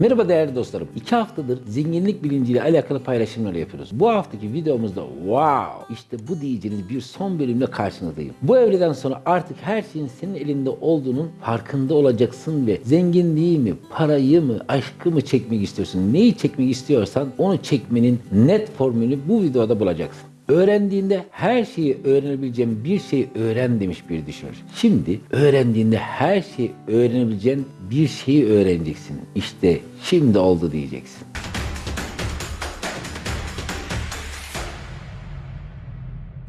Merhaba değerli dostlarım. İki haftadır zenginlik bilinciyle alakalı paylaşımlar yapıyoruz. Bu haftaki videomuzda wow işte bu diyeceğiniz bir son bölümle karşınızdayım. Bu evreden sonra artık her şeyin senin elinde olduğunun farkında olacaksın ve zenginliği mi, parayı mı, aşkı mı çekmek istiyorsun? Neyi çekmek istiyorsan onu çekmenin net formülünü bu videoda bulacaksın. Öğrendiğinde her şeyi öğrenebileceğin bir şey öğren demiş bir düşünür. Şimdi öğrendiğinde her şeyi öğrenebileceğin bir şeyi öğreneceksin. İşte şimdi oldu diyeceksin.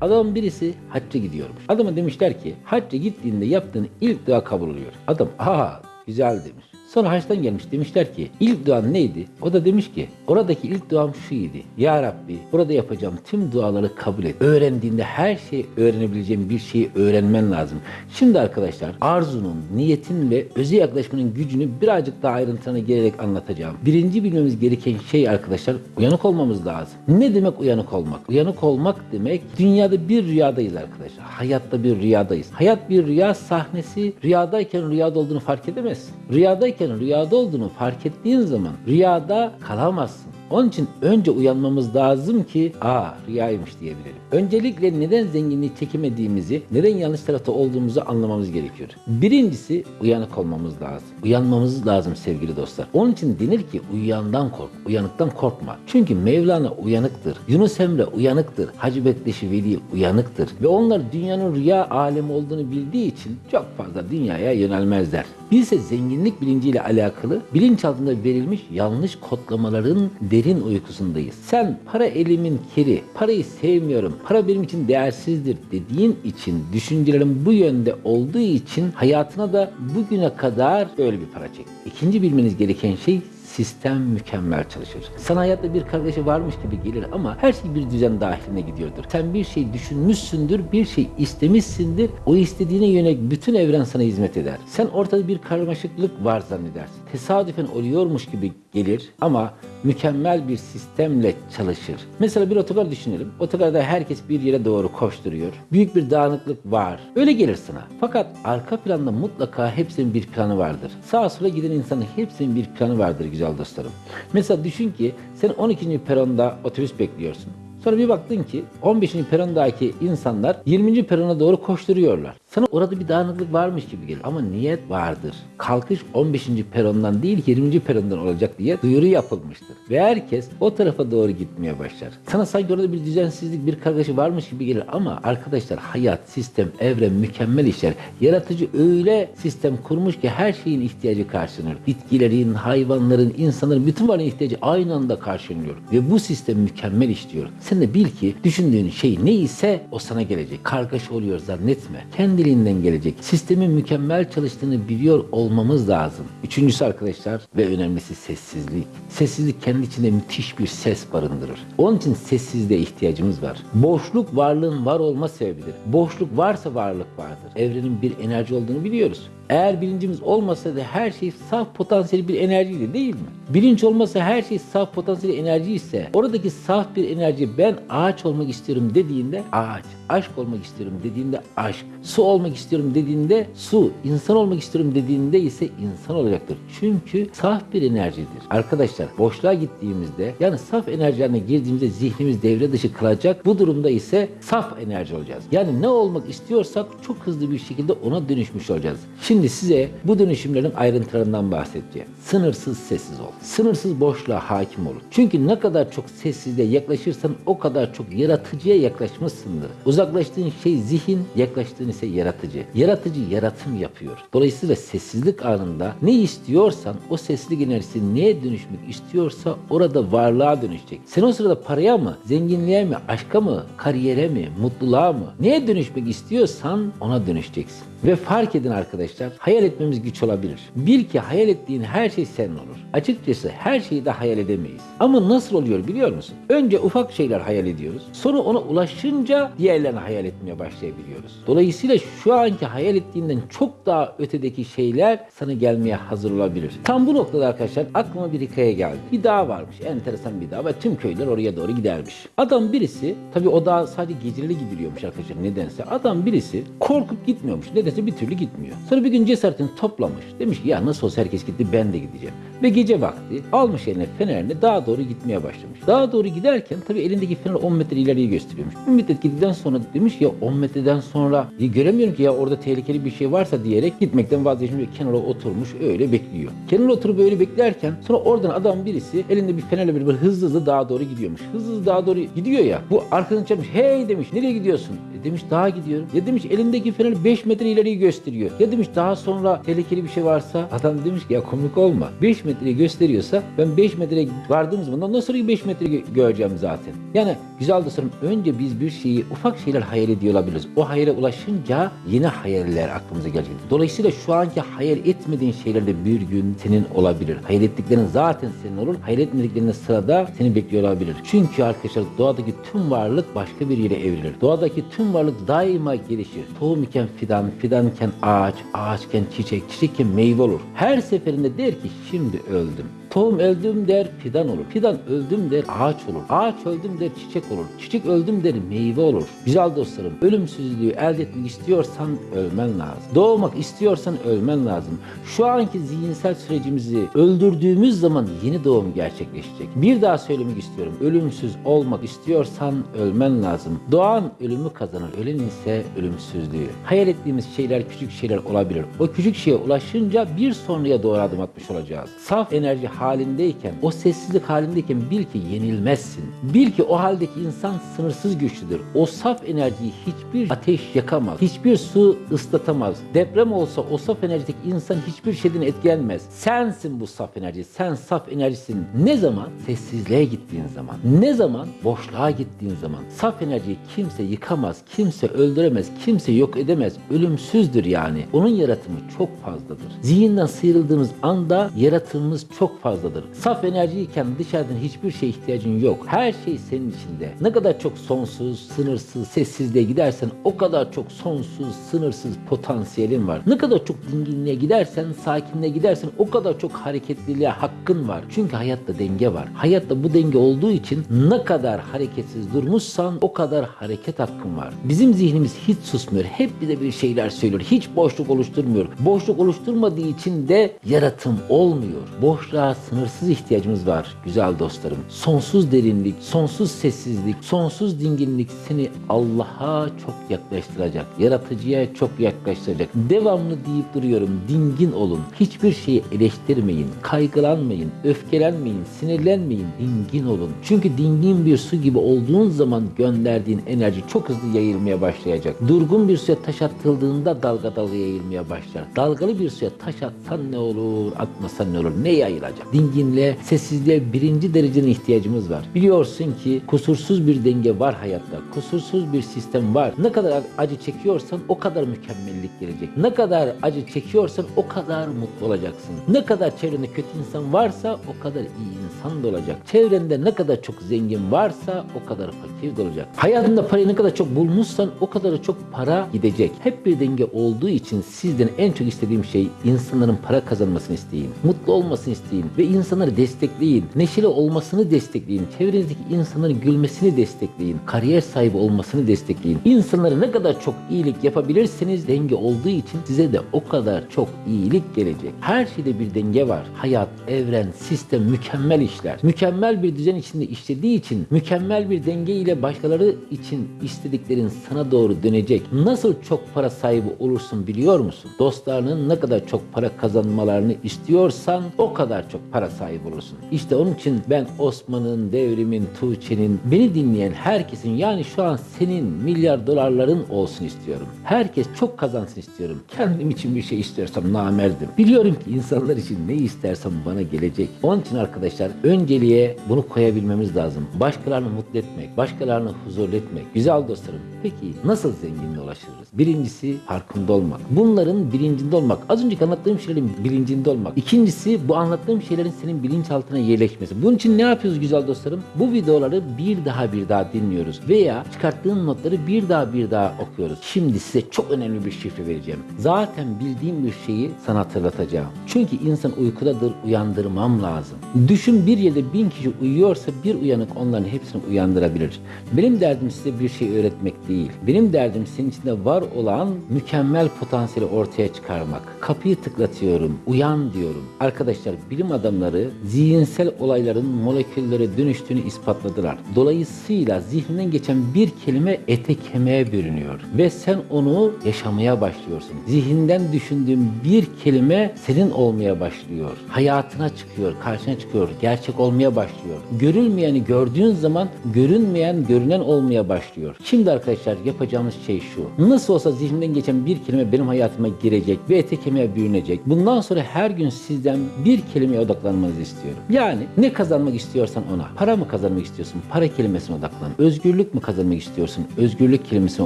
Adam birisi hacca gidiyormuş. Adama demişler ki hacca gittiğinde yaptığın ilk dua kabul oluyor. Adam aha güzel demiş. Sonra haçtan gelmiş demişler ki ilk duan neydi? O da demiş ki oradaki ilk duam şuydu. Ya Rabbi burada yapacağım tüm duaları kabul et. Öğrendiğinde her şeyi öğrenebileceğin bir şeyi öğrenmen lazım. Şimdi arkadaşlar arzunun, niyetin ve öze yaklaşmanın gücünü birazcık daha ayrıntılarına gelerek anlatacağım. Birinci bilmemiz gereken şey arkadaşlar uyanık olmamız lazım. Ne demek uyanık olmak? Uyanık olmak demek dünyada bir rüyadayız arkadaşlar. Hayatta bir rüyadayız. Hayat bir rüya sahnesi. Rüyadayken rüyada olduğunu fark edemezsin. Rüyadayken rüyada olduğunu fark ettiğin zaman rüyada kalamazsın. Onun için önce uyanmamız lazım ki aa rüyaymış diyebilelim. Öncelikle neden zenginliği çekemediğimizi, neden yanlış tarafta olduğumuzu anlamamız gerekiyor. Birincisi uyanık olmamız lazım. Uyanmamız lazım sevgili dostlar. Onun için denir ki uyuyandan kork, uyanıktan korkma. Çünkü Mevlana uyanıktır. Yunus Emre uyanıktır. Hacı Bektaşi Veli uyanıktır. Ve onlar dünyanın rüya alemi olduğunu bildiği için çok fazla dünyaya yönelmezler. Biz ise zenginlik bilinciyle alakalı bilinçaltında verilmiş yanlış kodlamaların derin uykusundayız. Sen para elimin kiri, parayı sevmiyorum, para benim için değersizdir dediğin için düşüncelerin bu yönde olduğu için hayatına da bugüne kadar böyle bir para çek. İkinci bilmeniz gereken şey sistem mükemmel çalışır. Sana hayatta bir kargaşa varmış gibi gelir ama her şey bir düzen dahiline gidiyordur. Sen bir şey düşünmüşsündür, bir şey istemişsindir. O istediğine yönelik bütün evren sana hizmet eder. Sen ortada bir karmaşıklık var zannedersin. Tesadüfen oluyormuş gibi gelir ama mükemmel bir sistemle çalışır. Mesela bir otogar düşünelim. Otogarda herkes bir yere doğru koşturuyor. Büyük bir dağınıklık var. Öyle gelir sana. Fakat arka planda mutlaka hepsinin bir planı vardır. Sağa sola giden insanın hepsinin bir planı vardır güzel dostlarım. Mesela düşün ki sen 12. peronda otobüs bekliyorsun. Sonra bir baktın ki 15. perondaki insanlar 20. perona doğru koşturuyorlar. Sana orada bir dağınıklık varmış gibi gelir. Ama niyet vardır. Kalkış 15. perondan değil 20. perondan olacak diye duyuru yapılmıştır. Ve herkes o tarafa doğru gitmeye başlar. Sana sanki orada bir düzensizlik, bir kargaşa varmış gibi gelir. Ama arkadaşlar hayat, sistem, evren mükemmel işler. Yaratıcı öyle sistem kurmuş ki her şeyin ihtiyacı karşılanıyor. Bitkilerin, hayvanların, insanların bütün varlığın ihtiyacı aynı anda karşılanıyor. Ve bu sistem mükemmel işliyor. Sen de bil ki düşündüğün şey neyse o sana gelecek. Kargaşa oluyor zannetme. Kendiliğinden gelecek. Sistemin mükemmel çalıştığını biliyor olmamız lazım. Üçüncüsü arkadaşlar ve önemlisi sessizlik. Sessizlik kendi içinde müthiş bir ses barındırır. Onun için sessizliğe ihtiyacımız var. Boşluk varlığın var olma sebebidir. Boşluk varsa varlık vardır. Evrenin bir enerji olduğunu biliyoruz. Eğer bilincimiz olmasa da her şey saf potansiyel bir enerjiydi değil mi? Bilinç olmasa her şey saf potansiyel enerji ise oradaki saf bir enerji ben ağaç olmak istiyorum dediğinde ağaç, aşk olmak istiyorum dediğinde aşk, su olmak istiyorum dediğinde su, insan olmak istiyorum dediğinde ise insan olacaktır. Çünkü saf bir enerjidir. Arkadaşlar boşluğa gittiğimizde yani saf enerjilerine girdiğimizde zihnimiz devre dışı kalacak. Bu durumda ise saf enerji olacağız. Yani ne olmak istiyorsak çok hızlı bir şekilde ona dönüşmüş olacağız. Şimdi size bu dönüşümlerin ayrıntılarından bahsedeceğim. Sınırsız sessiz ol. Sınırsız boşluğa hakim olun. Çünkü ne kadar çok sessizliğe yaklaşırsan o kadar çok yaratıcıya yaklaşmışsındır. Uzaklaştığın şey zihin, yaklaştığın ise yaratıcı. Yaratıcı yaratım yapıyor. Dolayısıyla sessizlik anında ne istiyorsan o sessizlik enerjisi neye dönüşmek istiyorsa orada varlığa dönüşecek. Sen o sırada paraya mı, zenginliğe mi, aşka mı, kariyere mi, mutluluğa mı neye dönüşmek istiyorsan ona dönüşeceksin. Ve fark edin arkadaşlar, hayal etmemiz güç olabilir. Bil ki hayal ettiğin her şey senin olur. Açıkçası her şeyi de hayal edemeyiz. Ama nasıl oluyor biliyor musun? Önce ufak şeyler hayal ediyoruz. Sonra ona ulaşınca diğerlerini hayal etmeye başlayabiliyoruz. Dolayısıyla şu anki hayal ettiğinden çok daha ötedeki şeyler sana gelmeye hazır olabilir. Tam bu noktada arkadaşlar aklıma bir hikaye geldi. Bir dağ varmış. Enteresan bir dağ ve tüm köyler oraya doğru gidermiş. Adam birisi tabi o dağ sadece geceli gidiliyormuş arkadaşlar nedense. Adam birisi korkup gitmiyormuş. Nedense bir türlü gitmiyor. Sonra bir gün cesaretini toplamış. Demiş ki ya nasıl olsa herkes gitti ben de gideceğim. Ve gece vakti almış eline fenerini dağa doğru gitmeye başlamış. Dağa doğru giderken tabi elindeki fener 10 metre ileriyi gösteriyormuş. Bir müddet gittikten sonra demiş ya 10 metreden sonra göremiyorum ki ya orada tehlikeli bir şey varsa diyerek gitmekten vazgeçmiş ve kenara oturmuş öyle bekliyor. Kenara oturup öyle beklerken sonra oradan adam birisi elinde bir fenerle bir hızlı hızlı dağa doğru gidiyormuş. Hızlı hızlı dağa doğru gidiyor ya. Bu arkadan çarpmış. Hey demiş nereye gidiyorsun? E demiş dağa gidiyorum. Ya demiş elindeki fener 5 metre ileriyi gösteriyor. Ya demiş daha sonra tehlikeli bir şey varsa adam demiş ki ya komik olma. 5 metreyi gösteriyorsa ben 5 metreye vardığım zaman ondan sonra 5 metre gö- göreceğim zaten. Yani güzel dostlarım önce biz bir şeyi ufak şeyler hayal ediyor olabiliriz. O hayale ulaşınca yeni hayaller aklımıza gelecek. Dolayısıyla şu anki hayal etmediğin şeyler de bir gün senin olabilir. Hayal ettiklerin zaten senin olur. Hayal etmediklerinin sırada seni bekliyor olabilir. Çünkü arkadaşlar doğadaki tüm varlık başka bir yere evrilir. Doğadaki tüm varlık daima gelişir. Tohum iken fidan, fidan iken ağaç, ağaçken çiçek, çiçekken meyve olur. Her seferinde der ki şimdi öldüm. Tohum öldüm der fidan olur. Fidan öldüm der ağaç olur. Ağaç öldüm der çiçek olur. Çiçek öldüm der meyve olur. Güzel dostlarım ölümsüzlüğü elde etmek istiyorsan ölmen lazım. Doğmak istiyorsan ölmen lazım. Şu anki zihinsel sürecimizi öldürdüğümüz zaman yeni doğum gerçekleşecek. Bir daha söylemek istiyorum. Ölümsüz olmak istiyorsan ölmen lazım. Doğan ölümü kazanır. Ölen ise ölümsüzlüğü. Hayal ettiğimiz şeyler küçük şeyler olabilir. O küçük şeye ulaşınca bir sonraya doğru adım atmış olacağız. Saf enerji halindeyken, o sessizlik halindeyken bil ki yenilmezsin. Bil ki o haldeki insan sınırsız güçlüdür. O saf enerjiyi hiçbir ateş yakamaz. Hiçbir su ıslatamaz. Deprem olsa o saf enerjideki insan hiçbir şeyden etkilenmez. Sensin bu saf enerji. Sen saf enerjisin. Ne zaman? Sessizliğe gittiğin zaman. Ne zaman? Boşluğa gittiğin zaman. Saf enerjiyi kimse yıkamaz, kimse öldüremez, kimse yok edemez. Ölümsüzdür yani. Onun yaratımı çok fazladır. Zihinden sıyrıldığımız anda yaratımımız çok fazladır. Saf enerjiyken dışarıdan hiçbir şeye ihtiyacın yok. Her şey senin içinde. Ne kadar çok sonsuz, sınırsız, sessizliğe gidersen o kadar çok sonsuz, sınırsız potansiyelin var. Ne kadar çok dinginliğe gidersen, sakinliğe gidersen o kadar çok hareketliliğe hakkın var. Çünkü hayatta denge var. Hayatta bu denge olduğu için ne kadar hareketsiz durmuşsan o kadar hareket hakkın var. Bizim zihnimiz hiç susmuyor. Hep bize bir şeyler söylüyor. Hiç boşluk oluşturmuyor. Boşluk oluşturmadığı için de yaratım olmuyor. Boşluğa sınırsız ihtiyacımız var güzel dostlarım. Sonsuz derinlik, sonsuz sessizlik, sonsuz dinginlik seni Allah'a çok yaklaştıracak. Yaratıcıya çok yaklaştıracak. Devamlı deyip duruyorum. Dingin olun. Hiçbir şeyi eleştirmeyin. Kaygılanmayın. Öfkelenmeyin. Sinirlenmeyin. Dingin olun. Çünkü dingin bir su gibi olduğun zaman gönderdiğin enerji çok hızlı yayılmaya başlayacak. Durgun bir suya taş atıldığında dalga dalga yayılmaya başlar. Dalgalı bir suya taş atsan ne olur, atmasan ne olur, ne yayılacak? Dinginliğe, sessizliğe birinci dereceden ihtiyacımız var. Biliyorsun ki kusursuz bir denge var hayatta. Kusursuz bir sistem var. Ne kadar acı çekiyorsan o kadar mükemmellik gelecek. Ne kadar acı çekiyorsan o kadar mutlu olacaksın. Ne kadar çevrende kötü insan varsa o kadar iyi insan da olacak. Çevrende ne kadar çok zengin varsa o kadar fakir de olacak. Hayatında parayı ne kadar çok bulmuşsan o kadar çok para gidecek. Hep bir denge olduğu için sizden en çok istediğim şey insanların para kazanmasını isteyin. Mutlu olmasını isteyin ve insanları destekleyin. Neşeli olmasını destekleyin. Çevrenizdeki insanların gülmesini destekleyin. Kariyer sahibi olmasını destekleyin. İnsanlara ne kadar çok iyilik yapabilirseniz denge olduğu için size de o kadar çok iyilik gelecek. Her şeyde bir denge var. Hayat, evren, sistem mükemmel işler. Mükemmel bir düzen içinde işlediği için mükemmel bir denge ile başkaları için istediklerin sana doğru dönecek. Nasıl çok para sahibi olursun biliyor musun? Dostlarının ne kadar çok para kazanmalarını istiyorsan o kadar çok para sahibi olursun. İşte onun için ben Osman'ın, Devrim'in, Tuğçe'nin, beni dinleyen herkesin yani şu an senin milyar dolarların olsun istiyorum. Herkes çok kazansın istiyorum. Kendim için bir şey istiyorsam namerdim. Biliyorum ki insanlar için ne istersem bana gelecek. Onun için arkadaşlar önceliğe bunu koyabilmemiz lazım. Başkalarını mutlu etmek, başkalarını huzurlu etmek. Güzel dostlarım. Peki nasıl zenginliğe ulaşırız? Birincisi farkında olmak. Bunların bilincinde olmak. Az önceki anlattığım şeylerin bilincinde olmak. İkincisi bu anlattığım şeyleri şeylerin senin bilinçaltına yerleşmesi. Bunun için ne yapıyoruz güzel dostlarım? Bu videoları bir daha bir daha dinliyoruz veya çıkarttığın notları bir daha bir daha okuyoruz. Şimdi size çok önemli bir şifre vereceğim. Zaten bildiğim bir şeyi sana hatırlatacağım. Çünkü insan uykudadır, uyandırmam lazım. Düşün bir yerde bin kişi uyuyorsa bir uyanık onların hepsini uyandırabilir. Benim derdim size bir şey öğretmek değil. Benim derdim senin içinde var olan mükemmel potansiyeli ortaya çıkarmak. Kapıyı tıklatıyorum, uyan diyorum. Arkadaşlar bilim adamları zihinsel olayların moleküllere dönüştüğünü ispatladılar. Dolayısıyla zihninden geçen bir kelime ete kemiğe bürünüyor ve sen onu yaşamaya başlıyorsun. Zihinden düşündüğün bir kelime senin olmaya başlıyor. Hayatına çıkıyor, karşına çıkıyor, gerçek olmaya başlıyor. Görülmeyeni gördüğün zaman görünmeyen görünen olmaya başlıyor. Şimdi arkadaşlar yapacağımız şey şu. Nasıl olsa zihninden geçen bir kelime benim hayatıma girecek ve ete kemiğe bürünecek. Bundan sonra her gün sizden bir kelimeye odaklanmanızı istiyorum. Yani ne kazanmak istiyorsan ona. Para mı kazanmak istiyorsun? Para kelimesine odaklan. Özgürlük mü kazanmak istiyorsun? Özgürlük kelimesine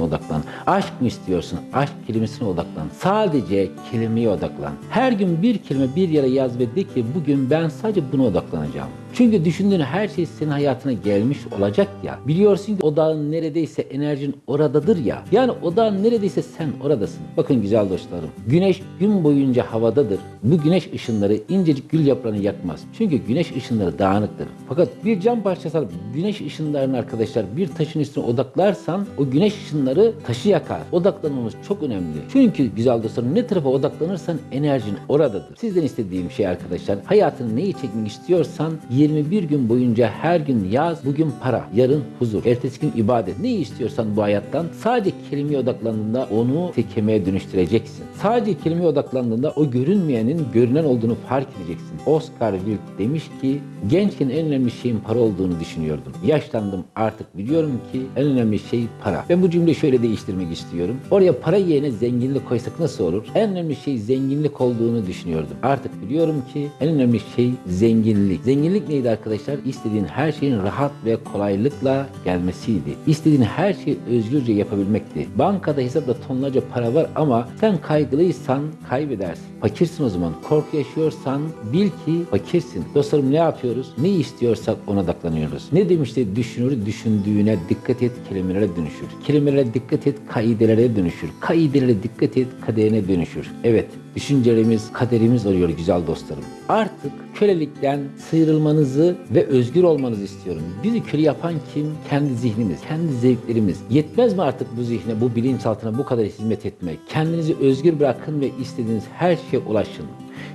odaklan. Aşk mı istiyorsun? Aşk kelimesine odaklan. Sadece kelimeye odaklan. Her gün bir kelime bir yere yaz ve de ki bugün ben sadece buna odaklanacağım. Çünkü düşündüğün her şey senin hayatına gelmiş olacak ya. Biliyorsun ki odağın neredeyse enerjin oradadır ya. Yani odağın neredeyse sen oradasın. Bakın güzel dostlarım. Güneş gün boyunca havadadır. Bu güneş ışınları incecik gül yaprağını yakmaz. Çünkü güneş ışınları dağınıktır. Fakat bir cam parçası alıp güneş ışınlarını arkadaşlar bir taşın üstüne odaklarsan o güneş ışınları taşı yakar. Odaklanmamız çok önemli. Çünkü güzel dostlarım ne tarafa odaklanırsan enerjin oradadır. Sizden istediğim şey arkadaşlar hayatını neyi çekmek istiyorsan 21 gün boyunca her gün yaz bugün para, yarın huzur, ertesi gün ibadet. Ne istiyorsan bu hayattan sadece kelimeye odaklandığında onu tekemeye dönüştüreceksin. Sadece kelimeye odaklandığında o görünmeyenin görünen olduğunu fark edeceksin. Oscar Wilde demiş ki gençken en önemli şeyin para olduğunu düşünüyordum. Yaşlandım artık biliyorum ki en önemli şey para. Ben bu cümleyi şöyle değiştirmek istiyorum. Oraya para yerine zenginlik koysak nasıl olur? En önemli şey zenginlik olduğunu düşünüyordum. Artık biliyorum ki en önemli şey zenginlik. Zenginlik neydi arkadaşlar? İstediğin her şeyin rahat ve kolaylıkla gelmesiydi. İstediğin her şeyi özgürce yapabilmekti. Bankada hesapta tonlarca para var ama sen kaygılıysan kaybedersin. Fakirsin o zaman. Korku yaşıyorsan bil ki fakirsin. Dostlarım ne yapıyoruz? Ne istiyorsak ona odaklanıyoruz. Ne demişti? Düşünür, düşündüğüne dikkat et, kelimelere dönüşür. Kelimelere dikkat et, kaidelere dönüşür. Kaidelere dikkat et, kaderine dönüşür. Evet, düşüncelerimiz, kaderimiz oluyor güzel dostlarım. Artık kölelikten sıyrılmanızı ve özgür olmanızı istiyorum. Bizi köle yapan kim? Kendi zihnimiz, kendi zevklerimiz. Yetmez mi artık bu zihne, bu bilinçaltına bu kadar hizmet etmek? Kendinizi özgür bırakın ve istediğiniz her şeye ulaşın.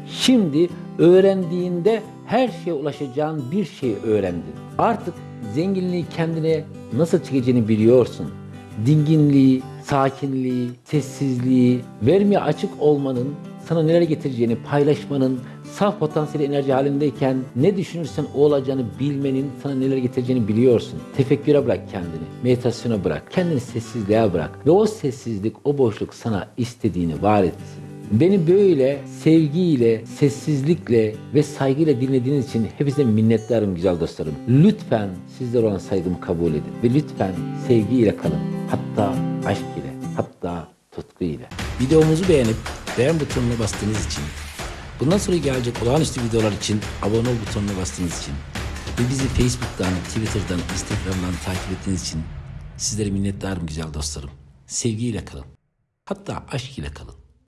Şimdi öğrendiğinde her şeye ulaşacağın bir şey öğrendin. Artık zenginliği kendine nasıl çekeceğini biliyorsun. Dinginliği, sakinliği, sessizliği, vermeye açık olmanın sana neler getireceğini paylaşmanın, saf potansiyel enerji halindeyken ne düşünürsen o olacağını bilmenin sana neler getireceğini biliyorsun. Tefekküre bırak kendini, meditasyona bırak, kendini sessizliğe bırak ve o sessizlik, o boşluk sana istediğini var etsin. Beni böyle sevgiyle, sessizlikle ve saygıyla dinlediğiniz için hepinize minnettarım güzel dostlarım. Lütfen sizlere olan saygımı kabul edin ve lütfen sevgiyle kalın. Hatta aşk ile, hatta tutku ile. Videomuzu beğenip beğen butonuna bastığınız için, bundan sonra gelecek olağanüstü videolar için abone ol butonuna bastığınız için ve bizi Facebook'tan, Twitter'dan, Instagram'dan takip ettiğiniz için sizlere minnettarım güzel dostlarım. Sevgiyle kalın. Hatta aşk ile kalın.